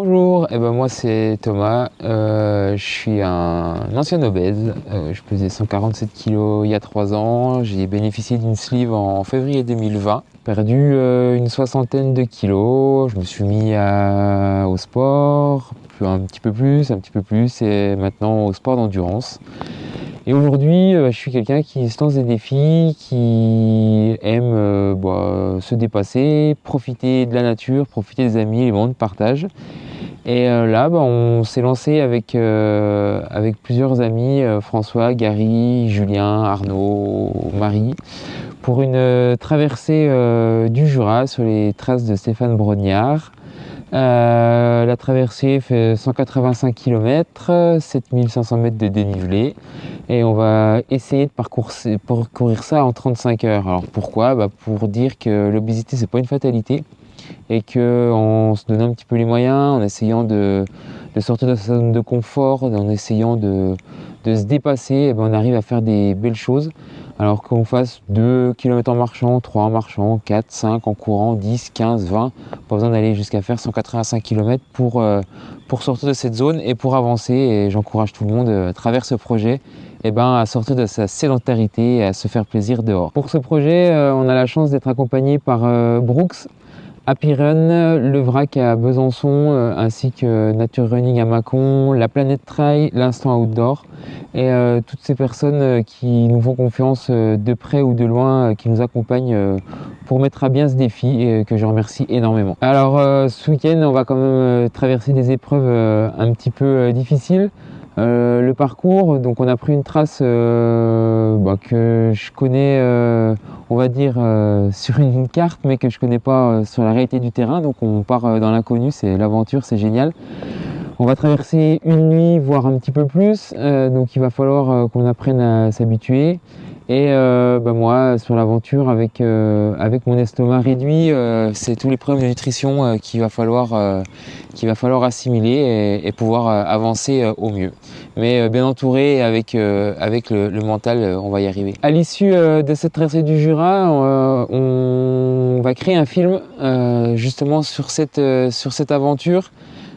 Bonjour, eh ben moi c'est Thomas, euh, je suis un ancien obèse, euh, je pesais 147 kg il y a 3 ans, j'ai bénéficié d'une sleeve en février 2020, perdu euh, une soixantaine de kilos, je me suis mis au sport, un petit peu plus, un petit peu plus, et maintenant au sport d'endurance. Et aujourd'hui, je suis quelqu'un qui se lance des défis, qui aime bah, se dépasser, profiter de la nature, profiter des amis, les moments de partage. Et euh, là, bah, on s'est lancé avec, euh, avec plusieurs amis, euh, François, Gary, Julien, Arnaud, Marie, pour une traversée du Jura sur les traces de Stéphane Brognard. la traversée fait 185 km, 7500 mètres de dénivelé et on va essayer de parcourir, ça en 35 heures. Alors pourquoi? Bah, Pour dire que l'obésité c'est pas une fatalité, et qu'en se donnant un petit peu les moyens, en essayant de, sortir de sa zone de confort, en essayant de, se dépasser, eh ben, on arrive à faire des belles choses. Alors qu'on fasse 2 km en marchant, 3 en marchant, 4, 5 en courant, 10, 15, 20, pas besoin d'aller jusqu'à faire 185 km pour, euh, pour sortir de cette zone et pour avancer. Et j'encourage tout le monde euh, à travers ce projet eh ben, à sortir de sa sédentarité et à se faire plaisir dehors. Pour ce projet, euh, on a la chance d'être accompagné par Brooks, Happy Run, le VRAC à Besançon, euh, ainsi que Nature Running à Mâcon, la Planète Trail, l'Instant Outdoor, et euh, toutes ces personnes euh, qui nous font confiance de près ou de loin, qui nous accompagnent pour mettre à bien ce défi et que je remercie énormément. Alors ce week-end, on va quand même traverser des épreuves un petit peu difficiles. Le parcours, donc on a pris une trace bah, que je connais on va dire, euh, sur une carte, mais que je connais pas euh, sur la réalité du terrain. Donc on part euh, dans l'inconnu, c'est l'aventure, c'est génial. On va traverser une nuit, voire un petit peu plus, donc il va falloir qu'on apprenne à s'habituer. Et euh, bah, moi, sur l'aventure, avec, euh, avec mon estomac réduit, euh, c'est tous les problèmes de nutrition qu'il va, falloir, qu'il va falloir assimiler et, pouvoir avancer au mieux. Mais bien entouré avec, avec le, mental, on va y arriver. À l'issue de cette traversée du Jura, on, va créer un film justement sur cette, sur cette aventure.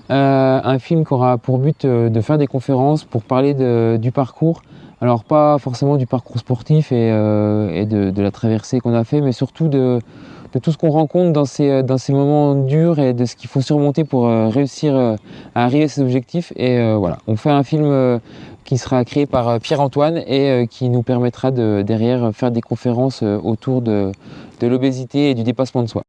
Un film qui aura pour but de faire des conférences pour parler du parcours, alors pas forcément du parcours sportif et, euh, de, la traversée qu'on a fait, mais surtout de, tout ce qu'on rencontre dans ces, moments durs et de ce qu'il faut surmonter pour euh, réussir euh, à arriver à ses objectifs. Et voilà, on fait un film qui sera créé par Pierre-Antoine et qui nous permettra de derrière faire des conférences autour de l'obésité et du dépassement de soi.